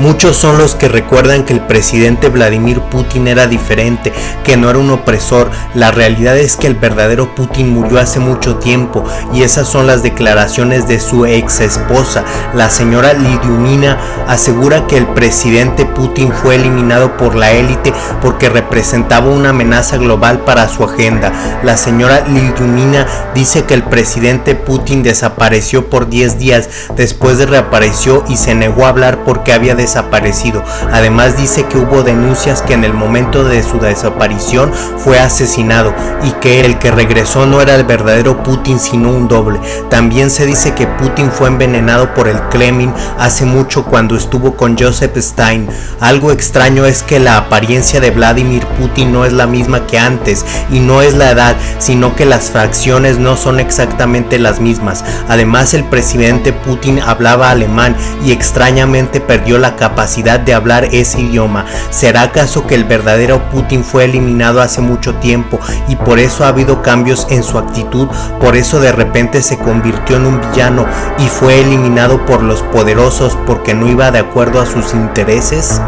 Muchos son los que recuerdan que el presidente Vladimir Putin era diferente, que no era un opresor. La realidad es que el verdadero Putin murió hace mucho tiempo y esas son las declaraciones de su ex esposa. La señora Lidiumina asegura que el presidente Putin fue eliminado por la élite porque representaba una amenaza global para su agenda. La señora Lidiumina dice que el presidente Putin desapareció por 10 días, después de reapareció y se negó a hablar porque había desaparecido. Además dice que hubo denuncias que en el momento de su desaparición fue asesinado y que el que regresó no era el verdadero Putin sino un doble. También se dice que Putin fue envenenado por el Kremlin hace mucho cuando estuvo con Joseph Stein. Algo extraño es que la apariencia de Vladimir Putin no es la misma que antes y no es la edad, sino que las facciones no son exactamente las mismas. Además el presidente Putin hablaba alemán y extrañamente perdió capacidad de hablar ese idioma. ¿Será acaso que el verdadero Putin fue eliminado hace mucho tiempo y por eso ha habido cambios en su actitud? Por eso de repente se convirtió en un villano y fue eliminado por los poderosos porque no iba de acuerdo a sus intereses?